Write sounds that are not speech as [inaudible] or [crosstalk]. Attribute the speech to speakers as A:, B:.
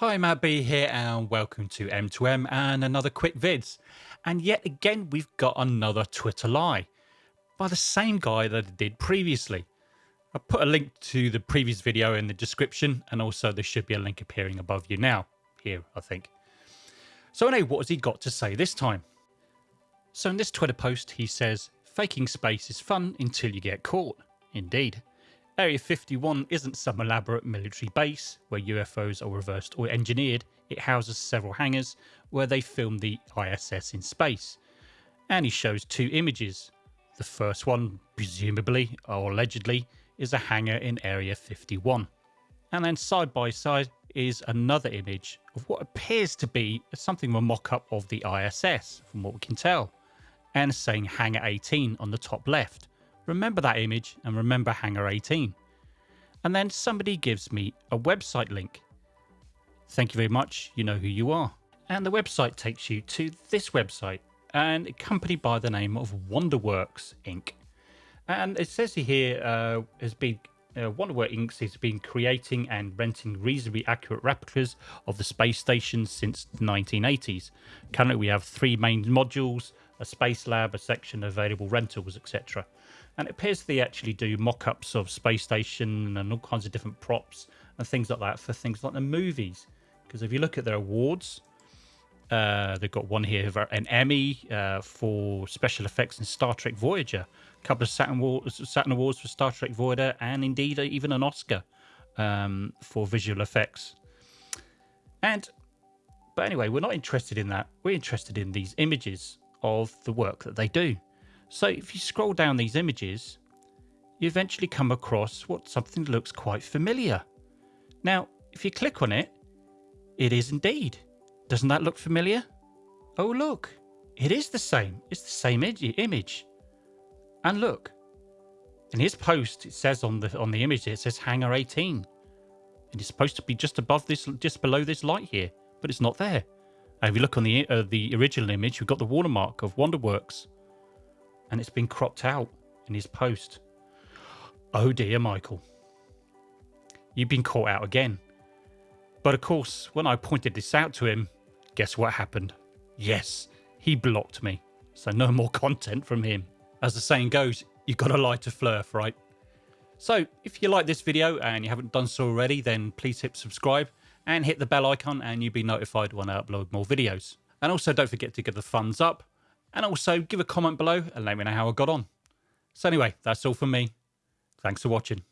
A: Hi, Matt B here, and welcome to M2M and another quick vids. And yet again, we've got another Twitter lie by the same guy that I did previously. I put a link to the previous video in the description, and also there should be a link appearing above you now, here, I think. So, anyway, what has he got to say this time? So, in this Twitter post, he says, Faking space is fun until you get caught. Indeed. Area 51 isn't some elaborate military base where UFOs are reversed or engineered, it houses several hangars where they film the ISS in space. And he shows two images. The first one, presumably or allegedly, is a hangar in Area 51. And then side by side is another image of what appears to be something of a mock up of the ISS, from what we can tell, and saying Hangar 18 on the top left. Remember that image and remember Hangar 18. And then somebody gives me a website link. Thank you very much, you know who you are. And the website takes you to this website, and a company by the name of Wonderworks Inc. And it says here uh, has been uh, Wonderworks Inc. has been creating and renting reasonably accurate replicas of the space station since the 1980s. Currently, we have three main modules, a space lab, a section of available rentals, etc. And it appears they actually do mock-ups of space station and all kinds of different props and things like that for things like the movies. Because if you look at their awards, uh, they've got one here, an Emmy uh, for special effects in Star Trek Voyager, a couple of Saturn, Awards, Saturn Awards for Star Trek Voyager, and indeed even an Oscar um, for visual effects. And, but anyway, we're not interested in that. We're interested in these images of the work that they do. So if you scroll down these images, you eventually come across what something looks quite familiar. Now, if you click on it, it is indeed. Doesn't that look familiar? Oh, look, it is the same. It's the same image. And look, in his post, it says on the on the image, it says Hangar 18. And it's supposed to be just above this, just below this light here, but it's not there. And if you look on the uh, the original image, we've got the watermark of Wonderworks and it's been cropped out in his post. Oh dear, Michael. You've been caught out again. But of course, when I pointed this out to him, guess what happened? Yes, he blocked me. So no more [laughs] content from him. As the saying goes, you've got to lie to flerf, right? So if you like this video and you haven't done so already, then please hit subscribe and hit the bell icon and you'll be notified when I upload more videos. And also don't forget to give the thumbs up and also give a comment below and let me know how I got on. So anyway, that's all from me. Thanks for watching.